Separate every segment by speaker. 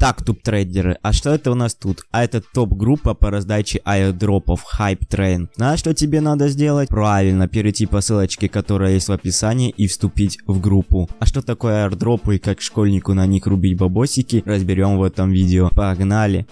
Speaker 1: Так, туп-трейдеры, а что это у нас тут? А это топ-группа по раздаче аирдропов Hype Train. Знаешь, что тебе надо сделать? Правильно, перейти по ссылочке, которая есть в описании и вступить в группу. А что такое аирдропы и как школьнику на них рубить бабосики, разберем в этом видео. Погнали!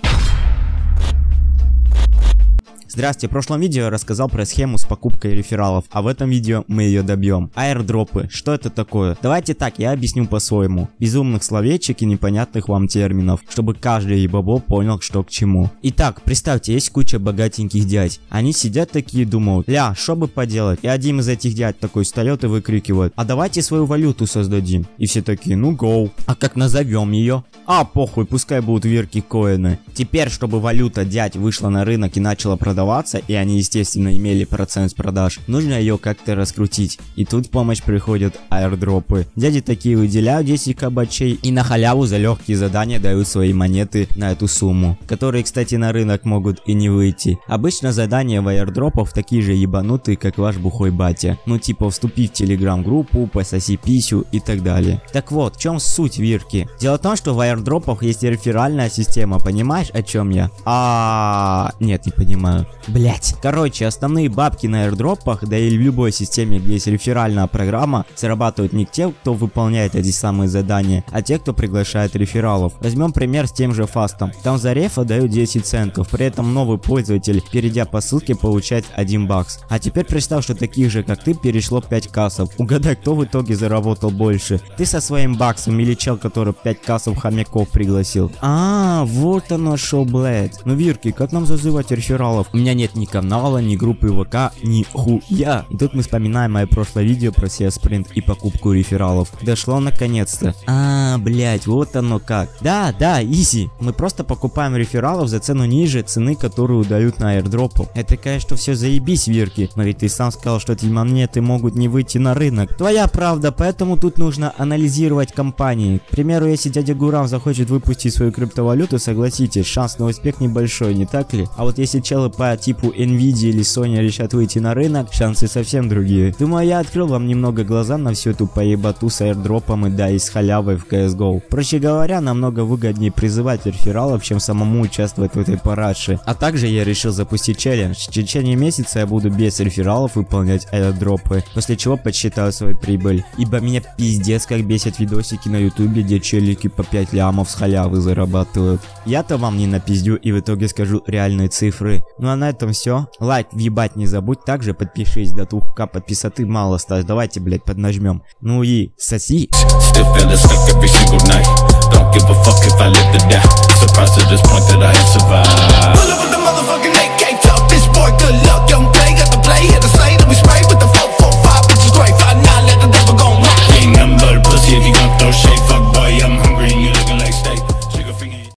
Speaker 1: Здравствуйте, в прошлом видео я рассказал про схему покупкой рефералов, а в этом видео мы ее добьем. Аирдропы, что это такое? Давайте так, я объясню по-своему. Безумных словечек и непонятных вам терминов, чтобы каждый ебабо понял, что к чему. Итак, представьте, есть куча богатеньких дядь. Они сидят такие думают, ля, что бы поделать? И один из этих дядь такой встает и выкрикивает, а давайте свою валюту создадим. И все такие, ну гоу. А как назовем ее? А, похуй, пускай будут вирки коины. Теперь, чтобы валюта дядь вышла на рынок и начала продаваться, и они, естественно, имели процент с продаж, нужно ее как-то раскрутить. И тут в помощь приходят аирдропы. Дяди такие выделяют 10 кабачей и на халяву за легкие задания дают свои монеты на эту сумму, которые, кстати, на рынок могут и не выйти. Обычно задания в аирдропах такие же ебанутые, как ваш бухой батя. Ну типа вступи в телеграм-группу, пососи писю и так далее. Так вот, в чем суть вирки? Дело в том, что в аирдропах есть реферальная система, понимаешь о чем я? А, нет, не понимаю. Блять. Короче, основные бабки на airdropах, да и в любой системе, где есть реферальная программа, зарабатывают не те, кто выполняет эти самые задания, а те, кто приглашает рефералов. Возьмем пример с тем же фастом. Там за рефа дают 10 центов, при этом новый пользователь, перейдя по ссылке, получает 1 бакс. А теперь представь, что таких же, как ты, перешло 5 кассов. Угадай, кто в итоге заработал больше. Ты со своим баксом или чел, который 5 кассов хомяков пригласил. А, вот оно шо, блять. Ну, Вирки, как нам зазывать рефералов? У меня нет ни канала, ни группы ВК, ни хуя. И тут мы вспоминаем мое прошлое видео про CS Sprint и покупку рефералов. Дошло наконец-то. А, блять, вот оно как. Да, да, изи. Мы просто покупаем рефералов за цену ниже цены, которую дают на airdropу. Это, конечно, все заебись, Вирки. Но ведь ты сам сказал, что эти монеты могут не выйти на рынок. Твоя правда, поэтому тут нужно анализировать компании. К примеру, если дядя Гурам захочет выпустить свою криптовалюту, согласитесь, шанс на успех небольшой, не так ли? А вот если челы по типу Nvidia или Sony решат выйти на рынок, шансы совсем другие. Думаю, я открыл вам немного глаза на всю эту поебату с airdropом и да и с халявой в CSGO. Проще говоря, намного выгоднее призывать рефералов, чем самому участвовать в этой параше. А также я решил запустить челлендж. В течение месяца я буду без рефералов выполнять airdропы, после чего подсчитаю свою прибыль. Ибо меня пиздец как бесят видосики на ютубе, где челики по 5 лямов с халявы зарабатывают. Я-то вам не напиздю и в итоге скажу реальные цифры. Ну а на этом все. Лайк въебать не забудь. Также подпишись. До 2к подписоты мало осталось. Давайте, блять, поднажмем. Ну и соси.